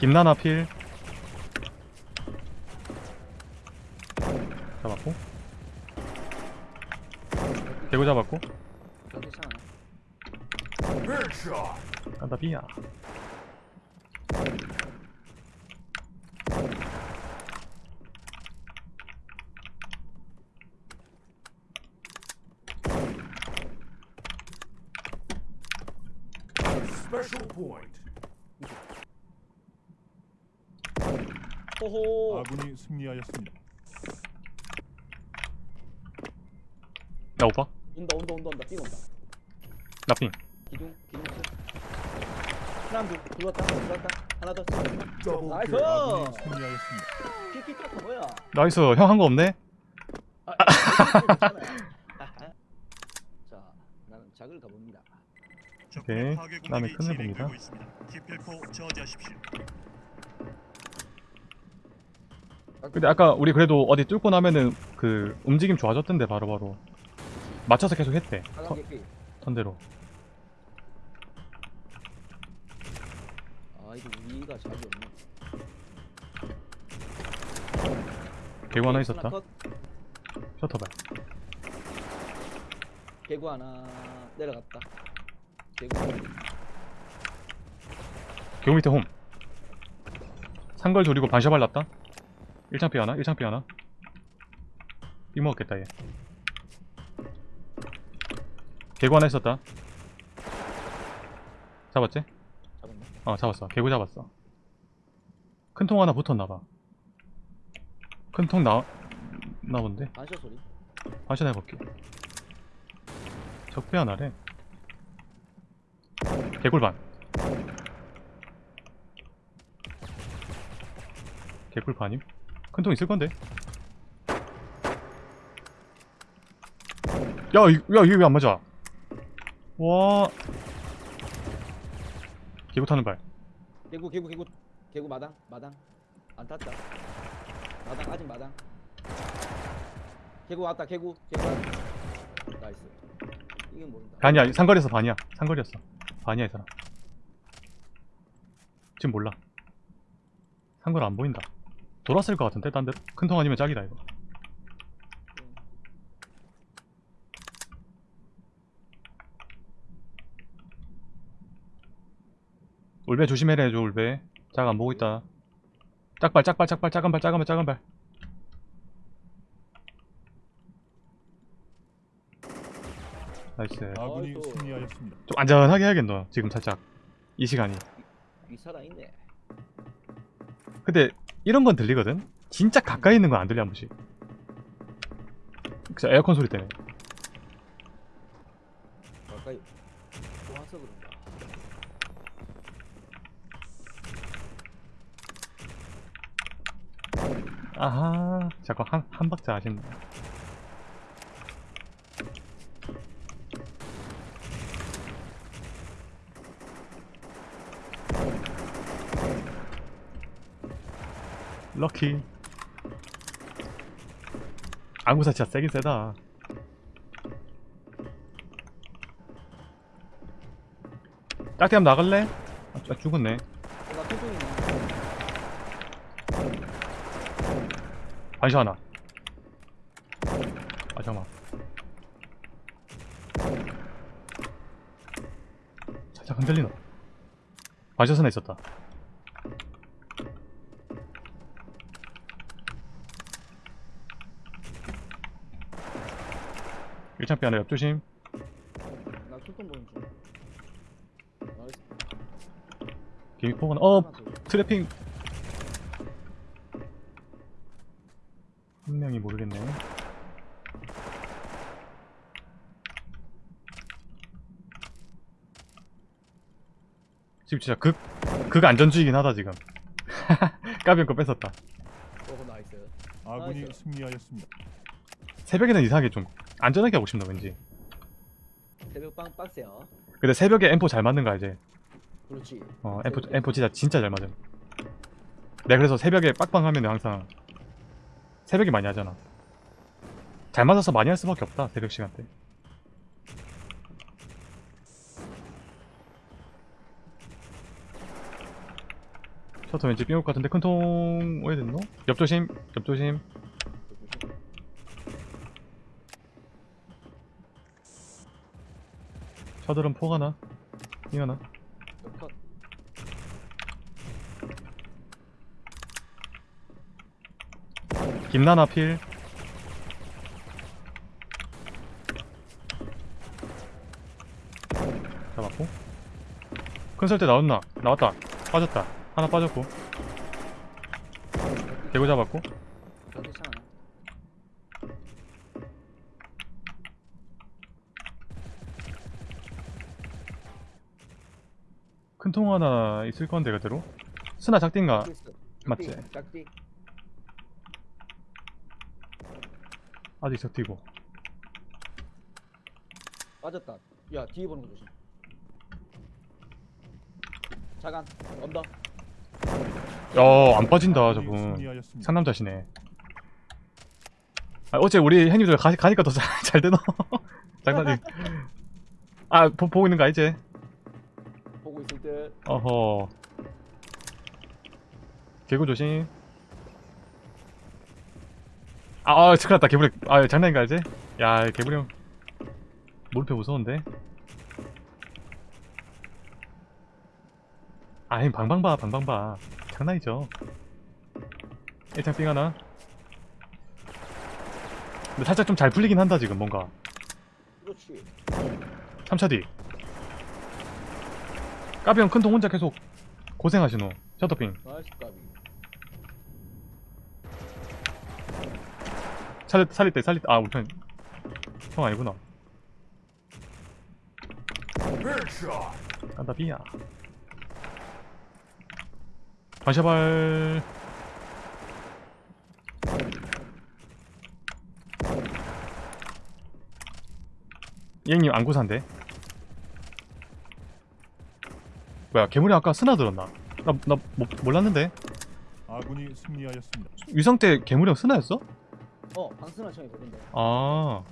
김나나 필 잡았고 개구 잡았고. 간다 비야 Special point. 호호. 아군이 승리하였습니다. 나 오빠 온다 온다 온다 온다 삥 온다. 나핑 기둥 기둥 치. 하나 둘 들어왔다 들어왔다 하나 더. 나이스. 승리하였습니다. 키키 카타 뭐야? 나이스 형 한 거 없네 아, 괜찮아요. 아하. 자, 나는 작을 가봅니다. 오케이. 나는 큰일 봅니다. 기필코 저지하십시오. 근데 아까 우리 그래도 어디 뚫고 나면은 그 움직임 좋아졌던데 바로바로 맞춰서 계속 했대 턴. 턴대로 아, 이거 우리가 작이 없네. 개구 하나 있었다 컷. 셔터발 개구 하나 내려갔다. 개구. 개구 밑에 홈 상걸 조리고 반샤발 났다 1창피 하나 1창피 하나 삐 먹었겠다 얘 개구 하나 있었다 잡았지? 잡았네. 어 잡았어 개구 잡았어 큰 통 하나 붙었나봐 큰 통 나.. 나본데? 반샷 소리. 반샷 해볼게 적배 하나래 개굴반 개굴반임? 큰 통 있을 건데 야, 이, 야 이게 왜 안 맞아 와 개구 타는 발 개구 개구 개구 개구 마당 마당 안 탔다. 마당 아직 마당. 개구 왔다 개구 개구. 왔다. 나이스. 이게 모른다. 아니야 상거리에서 반이야 상거리였어 반이야 이 사람 지금 몰라 상거리 안 보인다 돌았을 것 같은데? 딴 데로 큰통 아니면 짝이다 이거. 울베 조심해라 해줘 울베. 짝 안 보고 있다. 짝발 짝발 짝발 작은 발 작은 발 작은 발. Nice. 아군이 아이고. 승리하였습니다. 좀 안전하게 해야겠노 지금 살짝. 이 시간이. 위 살아 있네. 근데 이런 건 들리거든? 진짜 가까이 있는 건 안 들려 한 번씩 그쵸 에어컨 소리 때문에 가까이 와서 그런가. 아하 자꾸 한, 한 박자 아쉽네 럭키. 안구사 진짜 세긴 세다. 한번 나갈래? 아, 아, 죽었네. 반시 하나. 아 잠깐만. 살짝 흔들리나? 반시 하나 있었다 창피 하나 옆조심 나 통통 보는 중. 나이스. 개미포 하나 어. 트래핑 한 명이 모르겠네 지금 진짜 극, 극 안전주의긴 하다 지금 까비언 거 뺏었다 오 nice. 아군이 nice. 승리하였습니다. 새벽에는 이상하게 좀 안전하게 하고 싶나 왠지 새벽 빵 빡세요. 근데 새벽에 M4 잘 맞는 거 알지? 그렇지. 어 M4, M4 진짜 진짜 잘 맞음 내가 그래서 새벽에 빡빡 하면 항상 새벽에 많이 하잖아 잘 맞아서 많이 할 수밖에 없다 새벽 시간대 셔터 왠지 삐올 것 같은데 큰통 왜 됐노? 옆조심 옆조심 셔들은 포가나? 삥하나? 컷. 김나나 필. 잡았고? 큰 설대 나왔나? 나왔다. 빠졌다. 하나 빠졌고. 개구 잡았고 통 하나 있을 건데 그대로 스나 작딘가. 맞지? 짝띠. 아직 적티고 빠졌다. 야 뒤에 보는 거 조심. 자간 언더. 야안 빠진다 저분. 상남자시네 아, 어째 우리 형님들 가, 가니까 더 잘 되노 장난이 아 보, 보고 있는 거 알지? 어허. 개구 조심. 아, 아 큰일 났다. 개구리. 아 장난인가 알지? 야 개구리 형. 몰표 무서운데? 아이 방방봐 방방봐. 장난이죠. 일창 삥 하나. 근데 살짝 좀 잘 풀리긴 한다 지금 뭔가. 그렇지. 3차 뒤 까비 형 큰 통 혼자 계속 고생하시노 셔터핑 나이스 까비. 살릴 때 살릴 때아 우리 편 형 아니구나. 깐다 비야 반샤발 이행님 안구산데 뭐야 괴물이 아까 스나 들었나 나, 나 모, 몰랐는데 아군이 승리하였습니다. 위성 때 괴물이 형 스나였어? 어 방순환 청이 되던데. 아.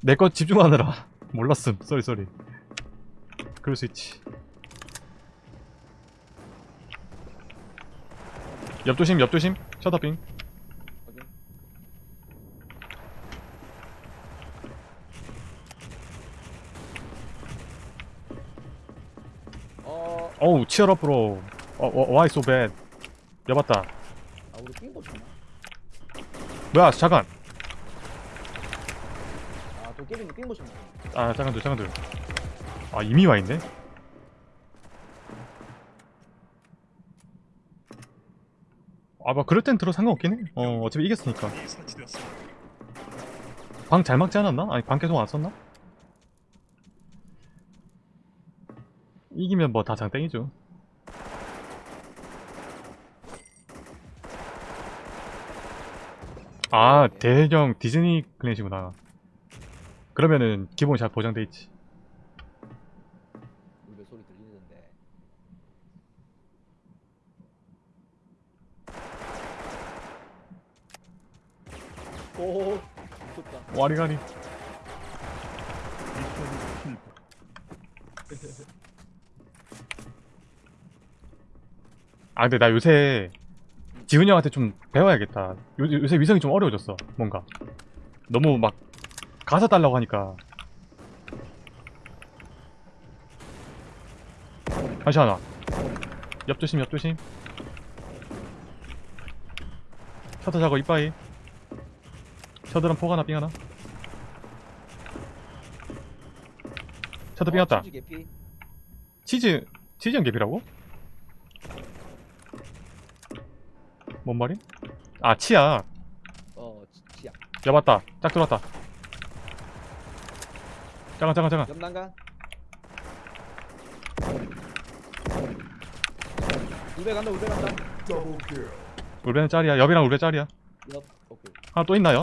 내 거 집중하느라 몰랐음. 쏘리 쏘리. 그럴 수 있지. 옆조심 옆조심. 셔터빙. 확인. 어, 어우 치얼업 브로. 어, 어, why so bad. 여봤다. 아 우리 삥 보잖아. 뭐야 잠깐. 아 도깨비님 삥 보셨나? 아 잠깐들 잠깐들. 아 이미 와 있네. 아뭐 그럴 땐 들어 상관없긴 해. 어 어차피 이겼으니까. 방 잘 막지 않았나? 아니 방 계속 안 썼나? 이기면 뭐 다 장땡이죠 아 대형 디즈니 클랜이구나 그러면은 기본 잘 보장돼 있지. 오, 미쳤다. 와리가리 미션 실패. 아 근데 나 요새 지훈이 형한테 좀 배워야겠다. 요, 요새 위성이 좀 어려워졌어 뭔가. 너무 막 가사 달라고 하니까. 다시 하나. 옆조심 옆조심. 셔터 작업 이빠이. 셔터랑 포가 하나 삥 하나. 셔터 삥 왔다. 치즈. 치즈 치즈 형 개피라고? 뭔 말임? 아 치약 어, 치- 치약. 여봤다 짝 들어왔다 잠깐 잠깐 잠깐 염난간. 울베 간다, 울베 간다. Double kill. 울베는 짤이야 옆이랑 울베 짤이야 옆, 오케이. 하나 또 있나요?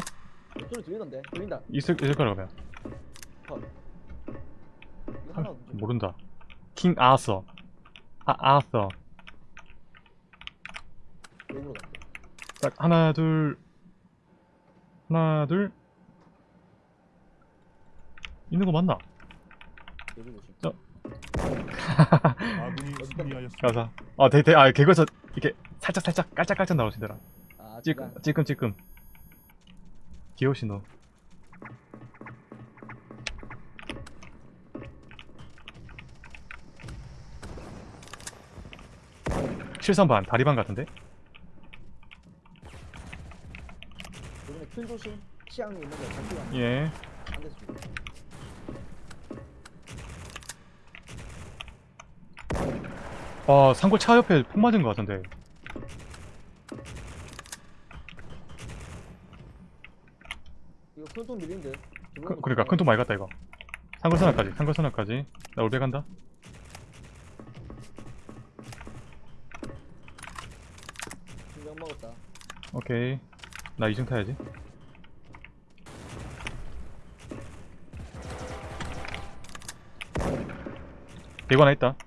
옆 소리 들리던데? 들린다. 있을, 있을 거라 그러면 이거 아, 하나 모른다 킹 아서 아 아서 왼으로 갈게. 딱 하나 둘 하나 둘 있는 거 맞나? 승리하였습니다. 가자. 아, 대, 대, 아, 개그에서 이렇게 살짝 살짝 깔짝깔짝 나오시더라. 아 찔끔, 잠깐 찔끔, 찔끔. 귀여우시 너. 실선반, 다리반 같은데? 큰 조심 치앙이 있는 거 잡히고 안 예. 돼서 죽어 아, 상골 차 옆에 폭 맞은 것 같은데. 이거 큰돈 밀린데 그, 그러니까 큰돈 많이 갔다 이거. 상골 선악까지, 상골 선악까지. 나 올배 간다. 신경 먹었다 오케이. 나 이중 타야지. 대구 하나 있다.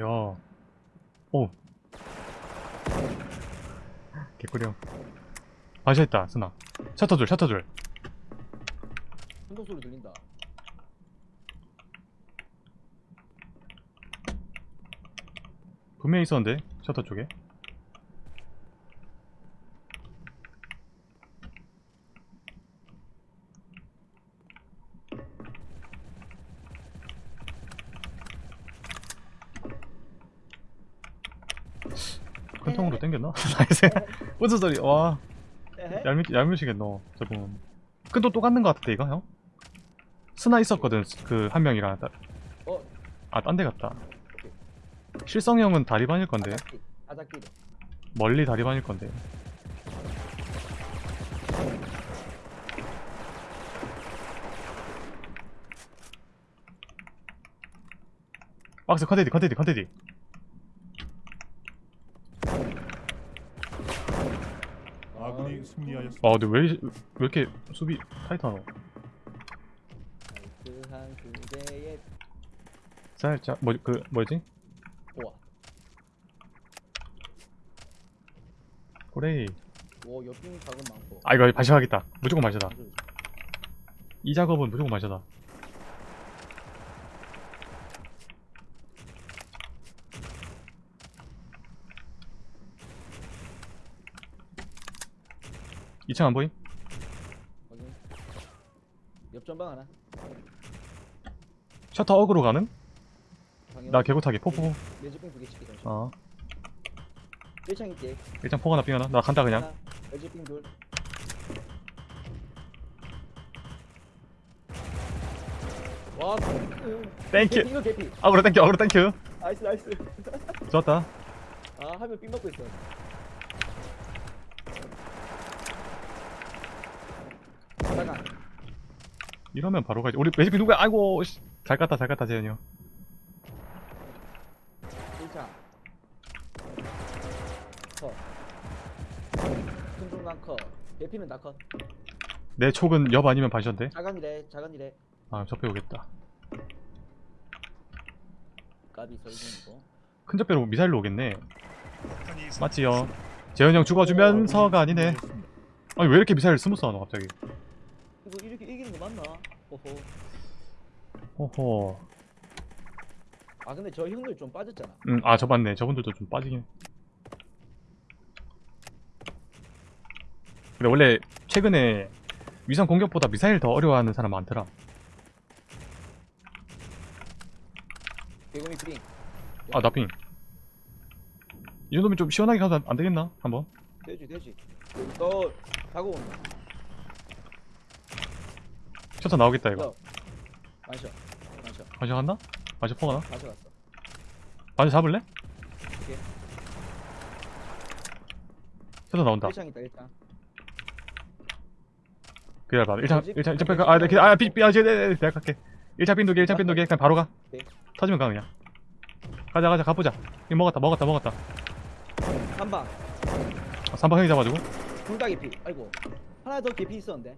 야. 오. 개꿀이야. 반샷했다, 스나. 셔터 줄, 셔터 줄. 큰돈 소리 들린다 분명히 있었는데, 셔터 쪽에. 큰 땡겼나? 나이스. 무슨 소리? 와, 얄미, 얄미시겠노, 저분. 큰돈 또 갖는 거 같은데, 이거, 형? 스나 있었거든, 그, 한 명이랑. 따- 어 아, 딴 데 갔다. 실성 형은 다리반일 건데, 아작기 멀리 다리반일 건데. 박스 컨테디 컨테디 컨테디 아 근데 왜, 이- 왜 이렇게 수비 타이트하노? 살짝 뭐 그 뭐지? 우와. 그래 오 옆빙 작은 많고. 아 이거 마셔야겠다. 무조건 마셔다. 무슨- 이 작업은 무조건 마셔다 이층안 보임? 확인. 옆전방 하나. 셔터 어그로 가는? 나 개구타기. 포포. 레즈빙 두개 치기 잠시 어. 1창 있게. 일단 포 하나 삥 하나. 나 간다 그냥. 하나 레즈빙 둘. 와, 음, 땡큐 이거 개피. 어그로 땡큐 어그로 땡큐 나이스, 나이스. 좋았다. 아, 하면 삥 먹고 있어. 잠깐. 이러면 바로 가지 우리 매직비 누구야 아이고 씨. 잘 갔다 잘 갔다 재현이 형 1창. 컷. 큰 중간 컷. 개피는 다 컷. 내 촉은 옆 아니면 반샷인데 자간이래, 자간이래. 아 접해 오겠다 까비 설중이고. 큰 접배로 미사일로 오겠네 맞지요 재현이 형 죽어주면서가 아니네. 아니 왜 이렇게 미사일 스무스 하노 갑자기 이거 이렇게 이기는 거 맞나? 호호. 호호 아, 근데 저 형들 좀 빠졌잖아. 음아 저 맞네 저분들도 좀 빠지긴 근데 원래 최근에 위성 공격보다 미사일 더 어려워하는 사람 많더라 개구미 프링. 아 나핑 이 정도면 좀 시원하게 가도 안, 안 되겠나 한번 되지, 되지. 너 다가온다. 셔터 나오겠다 이거 너. 마셔. 마셔. 반샷 갔나? 반샷 포가나? 가져갔어. 반샷 잡을래? 오케이. 셔터 나온다 1창 있다, 1창. 기다려봐 1창 뭐지? 1창 1창 뺄까? 아 네, 기다려 아 삐, 삐, 아, 쟤, 네, 네, 내가 갈게 1창 빈두개 1창 빈두개 그냥 바로 가 오케이. 터지면 가 그냥 가자 가자 가보자 이거 먹었다 먹었다 먹었다 3방. 3방 형이 잡아주고 둘다 개피. 아이고. 하나 더 개피 있었는데.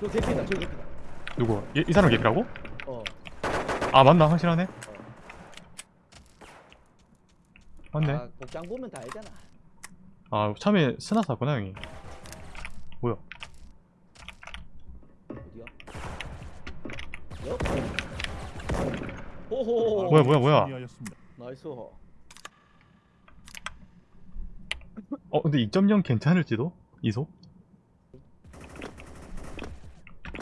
저 개피다 저 개피다 누구? 이, 이 사람 개피라고? 어 아 맞나? 확실하네? 어. 맞네 아, 복장 보면 다 알잖아 아 처음에 스나 샀구나 형이 뭐야 어디야? 옆? 호호 뭐야 뭐야 뭐야 아, 나이스 어 근데 2.0 괜찮을지도? 이소?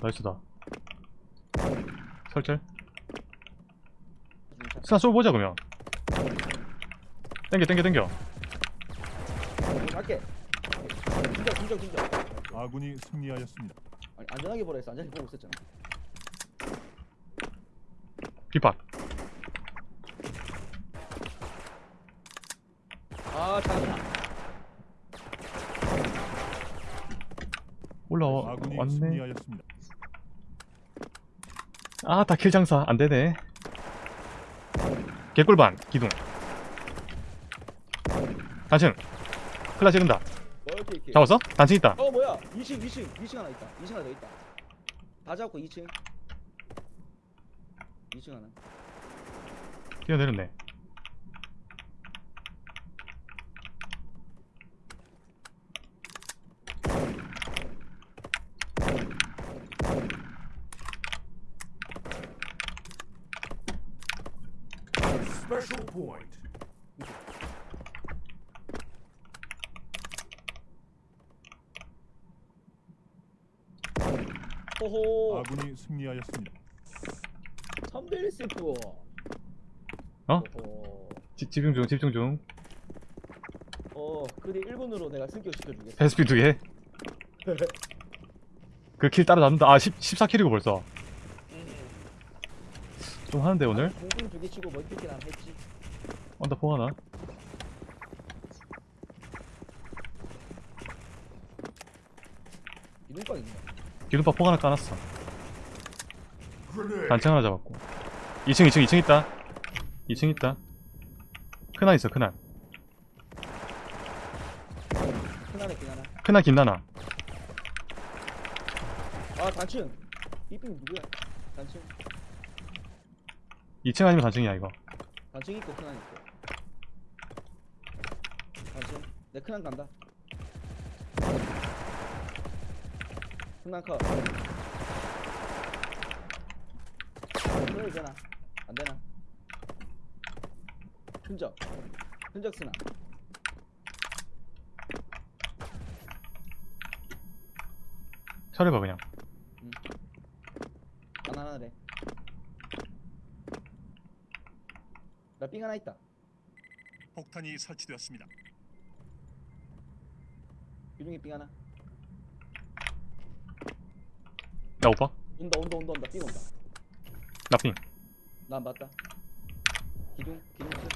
나이스다 진짜. 스나 쏘보자 그러면 땡겨 땡겨 땡겨 갈게. 진짜 진짜 진짜. 아군이 승리하였습니다. 아니 안전하게 보라 했어. 안전하게 보고 있었잖아. 빗박 아 잘한다. 올라와 아군이 왔네 승리하였습니다. 아 다 킬 장사 안 되네 개꿀반 기둥 단층 클라 지른다 오케이 오케이. 잡았어? 단층 있다 어 뭐야? 2층 2층 2층 하나 있다. 2층 하나 더 있다. 다 잡고 2층. 2층 하나. 뛰어내렸네 Special point. 호호. 아군이 승리하였습니다. 3대1 세프. 어? 호호. 지, 집중 중 집중 중 어, 그리 1분으로 내가 승격 시켜주겠어. 패스피 두 개 그 킬 따라 잡는다 아 10, 14킬이고 벌써 좀 하는데 오늘? 공중 두개 치고 멀티킬 안 했지. 언더포 하나 이동빵 있네. 기둥파 포 하나 까놨어. 단층 하나 잡았고 2층 2층 2층 있다 2층 있다 크나 있어 크나 큰하네 큰하나. 크나 김나나 아 단층. 이빙 누구야? 단층. 2층 아니면 단층이야 이거 단층 있고 큰한 있고. 단층. 내 큰한 간다. 큰한 컷. 그래도 되나? 안 되나? 흔적. 흔적 쓰나? 처리봐 그냥 하나하나래. 나삥 하나 있다. 폭탄이 설치되었습니다. 유중이 삥 하나. 나 오빠 온다 온다 온다 온다 삥 온다. 나안 봤다. 기둥 기둥 수.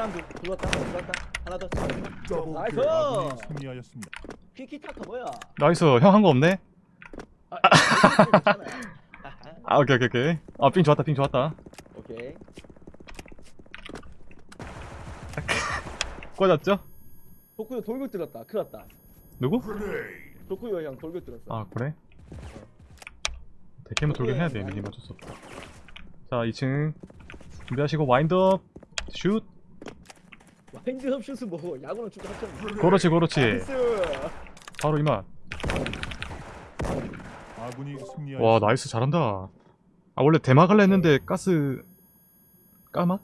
하나 둘 들어왔다 들어왔다 하나 더. 나이스. 아군이 승리하였습니다. 피키타카 뭐야? 나이스 형 한 거 없네? 아, 괜찮아요. 아하, 아 오케이 오케이 오케이 아핑 좋았다 핑 좋았다 오케이. 꽂았죠? 도쿠요 돌격 들었다. 큰일 났다. 누구? 도쿠요 형 돌격 들었어. 아 그래? 대캐면 돌격 해야 돼 미니 없다 자 2층 준비하시고 와인드업 슛 와인드업 슛은 뭐고 야구는 축구. Grenade. 그렇지 그렇지 나이스. 바로 이만. 와 나이스 잘한다 아 원래 대마갈라 했는데 가스 까마?